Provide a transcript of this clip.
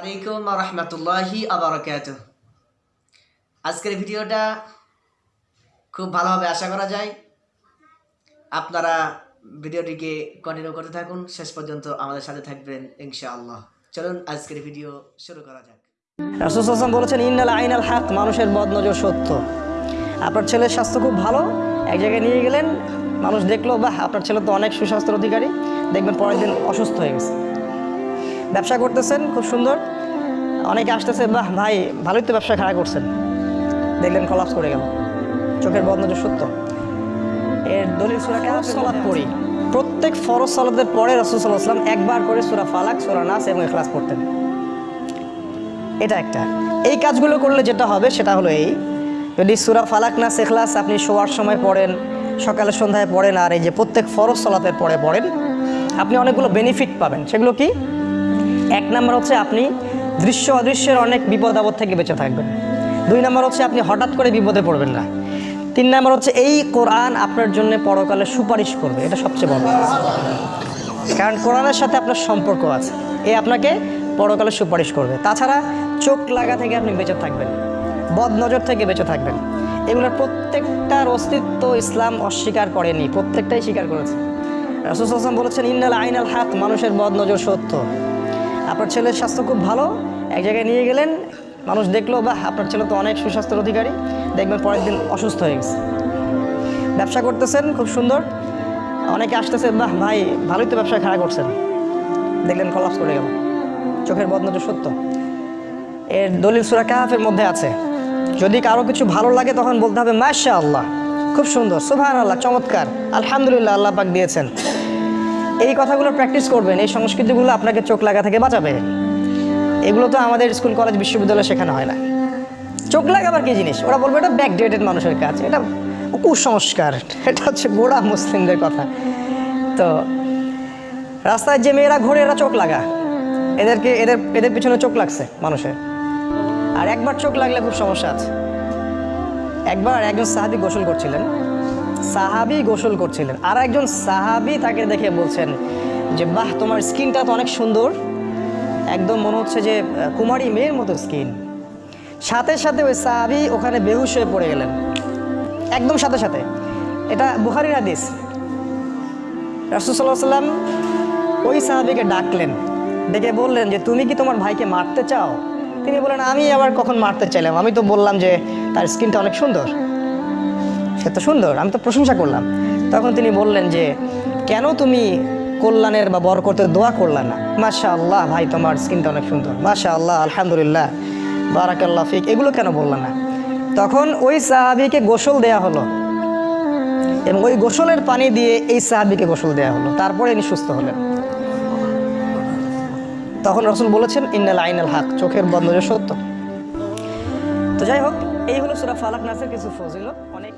আলাইকুম রহমতুল্লাহি আবরকাত আজকের ভিডিওটা খুব ভালোভাবে আশা করা যায়। আপনারা ভিডিওটিকে কন্টিনিউ করতে থাকুন। শেষ পর্যন্ত আমাদের সাথে থাকবেন ইনশাআল্লাহ। চলুন আজকের ভিডিও শুরু করা যাক। রাসুসাল্লাম বলেছেন, ইন্নাল আইনাল হাক মানুষের বদনজর সত্য। আপনার ছেলের স্বাস্থ্য খুব ভালো। এক জায়গায় নিয়ে গেলেন, মানুষ দেখল, বাহ, আপনার ছেলে তো অনেক সুস্বাস্থ্যের অধিকারী। দেখবেন পরের দিন অসুস্থ হয়ে গেছে। ব্যবসা করতেছেন, খুব সুন্দর। অনেকে আসতেছে, বাহ, ভাই, ভালোই তো ব্যবসা খাড়া করছেন। দেখলেন কলাপস করে গেল। চোখের বদনজর সত্য। এর দলিল সুরা কেন সলাদ পড়ি। প্রত্যেক ফরজ সালাদের পরে রসুল সাল্লাহ আসলাম একবার করে সুরা ফালাক, সুরা নাস এবং এখলাস পড়তেন। এটা একটা। এই কাজগুলো করলে যেটা হবে, সেটা হলো এই। যদি সুরা ফালাক না শেখলাস আপনি শোয়ার সময় পড়েন, সকালে সন্ধ্যায় পড়েন, আর এই যে প্রত্যেক ফরজ সলাতের পরে পড়েন, আপনি অনেকগুলো বেনিফিট পাবেন। সেগুলো কি? এক নম্বর হচ্ছে আপনি দৃশ্য অদৃশ্যের অনেক বিপদ আপদ থেকে বেঁচে থাকবেন। দুই নম্বর হচ্ছে আপনি হঠাৎ করে বিপদে পড়বেন না। তিন নম্বর হচ্ছে এই কোরআন আপনার জন্য পরকালে সুপারিশ করবে, এটা সবচেয়ে বড় কারণ কোরআনের সাথে আপনার সম্পর্ক আছে, এ আপনাকে পরকালে সুপারিশ করবে। তাছাড়া চোখ লাগা থেকে আপনি বেঁচে থাকবেন, বদ নজর থেকে বেঁচে থাকবেন। এগুলোর প্রত্যেকটার অস্তিত্ব ইসলাম অস্বীকার করেনি, প্রত্যেকটাই স্বীকার করেছে। রাসুল আসলাম বলেছেন, ইন্নাল আইনাল হাত মানুষের বদ নজর সত্য। আপনার ছেলের স্বাস্থ্য খুব ভালো, এক জায়গায় নিয়ে গেলেন, মানুষ দেখল বা আপনার ছেলে তো অনেক সুস্বাস্থ্যের অধিকারী, দেখবেন পরের দিন অসুস্থ হয়ে গেছে। ব্যবসা করতেছেন, খুব সুন্দর। অনেকে আসতেছে, বাহ, ভাই, ভালোই তো ব্যবসা খাড়া করছেন। দেখলেন কলাপস করে গেল। চোখের বদনজর সত্য। এর দলিল সুরা কাহাফের মধ্যে আছে। যদি কারও কিছু ভালো লাগে, তখন বলতে হবে মাশা আল্লাহ খুব সুন্দর সুভান আল্লাহ চমৎকার, আলহামদুলিল্লাহ, আল্লাহ পাক দিয়েছেন। এই কথাগুলো প্র্যাকটিস করবেন, এই সংস্কৃতিগুলো আপনাকে চোখ লাগা থেকে বাঁচাবে। এগুলো তো আমাদের স্কুল, কলেজ, বিশ্ববিদ্যালয়ে শেখানো হয় না। চোখ লাগাবার কি জিনিস? ওরা বলবে, এটা ব্যাকডেটেড মানুষের কাজ, এটা কুসংস্কার, এটা হচ্ছে গোড়া মুসলিমদের কথা। তো রাস্তায় যে মেয়েরা ঘোরে, এরা চোখ লাগা। এদেরকে, এদের এদের পিছনে চোখ লাগছে মানুষের। আর একবার চোখ লাগলে খুব সমস্যা আছে। একবার একজন সাহাবি গোসল করছিলেন সাহাবি গোসল করছিলেন। আর একজন সাহাবি তাকে দেখে বলছেন যে, বাহ, তোমার স্কিনটা তো অনেক সুন্দর। একদম মনে হচ্ছে যে কুমারী মেয়ের মতো স্কিন। সাথে সাথে ওই সাহাবি ওখানে বেহুশ হয়ে পড়ে গেলেন। একদম সাথে সাথে। এটা বুহারির হাদিস। রাসুসাল্লাহ সাল্লাম ওই সাহাবিকে ডাকলেন। ডেকে বললেন যে, তুমি কি তোমার ভাইকে মারতে চাও? তিনি বলেন আমি আবার কখন মারতে চাইলাম? আমি তো বললাম যে, তার স্কিনটা অনেক সুন্দর। সে তো সুন্দর, আমি তো প্রশংসা করলাম। তখন তিনি বললেন যে, কেন তুমি কল্যাণের বা বরকতের দোয়া করলা না? মাশা আল্লাহ ভাই, তোমার স্কিনটা অনেক সুন্দর। মাশা আল্লাহ আলহামদুলিল্লাহ। বারাকাল্লাহ ফিক। এগুলো কেন বললা না? তখন ওই সাহাবিকে গোসল দেয়া হলো। এবং ওই গোসলের পানি দিয়ে এই সাহাবিকে গোসল দেওয়া হলো। তারপরে ইনি সুস্থ হলেন। তখন রসুল বলেছেন, ইন্নাল আইনাল হাক। চোখের বন্ধ সত্য। তো যাই হোক, এই হলো সুরা ফালাক নাসের কিছু ফজিলত। অনেক